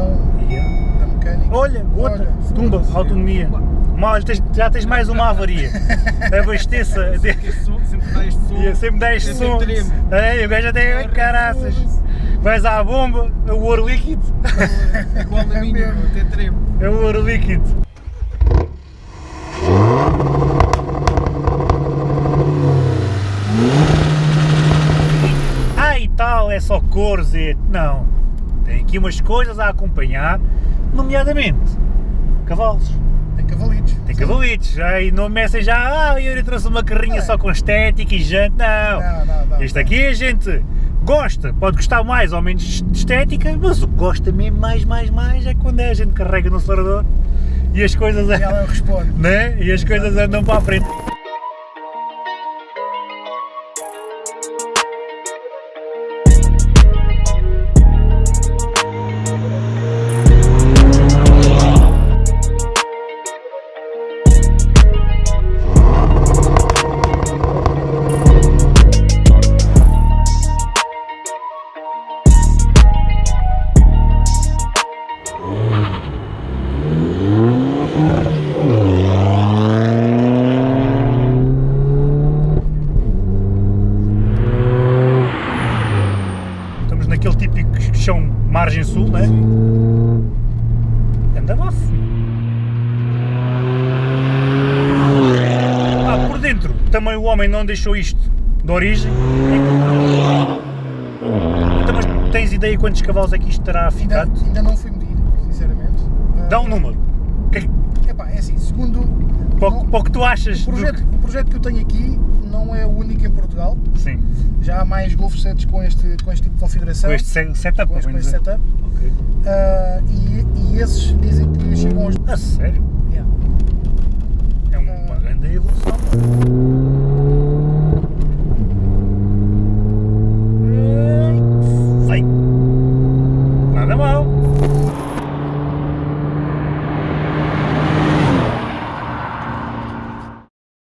configuração Yeah. da mecânica. Olha, outra, Olha, tumba, autonomia. Mal, já tens mais uma avaria. Abasteça. Sempre dá este som. E sempre dá este Eu som. É, o gajo até caraças. Vais à bomba, é o ouro líquido. É igual na minha, mesmo. até tremo. É o ouro líquido. Ah, e tal, é só cores e... Não. Tem aqui umas coisas a acompanhar, nomeadamente cavalos. Tem cavalitos. Tem cavalitos. Aí não comecem já, ah, eu trouxe uma carrinha É. só com estética e jante. Não. Não, não, não. Isto aqui a gente gosta, pode gostar mais ou menos de estética, mas o que gosta mesmo mais, mais, mais é quando a gente carrega no acelerador e as coisas, E ela responde. né? e as coisas andam para a frente. Chão margem sul, né? Anda bafo. Ah, por dentro também o homem não deixou isto de origem. Então, mas tens ideia quantos cavalos é que isto terá Ainda, ficado? ainda não fui medir, sinceramente. Dá um número. Que- Epá, é assim, segundo. Para o, que tu achas o, projeto, o projeto que eu tenho aqui não é o único em Portugal. Sim, Já há mais Golf 7 com este, com este tipo de configuração. com este se- setup, com este, com este setup. Ok. Ah, e, e esses dizem que chegam aos. A sério? Yeah.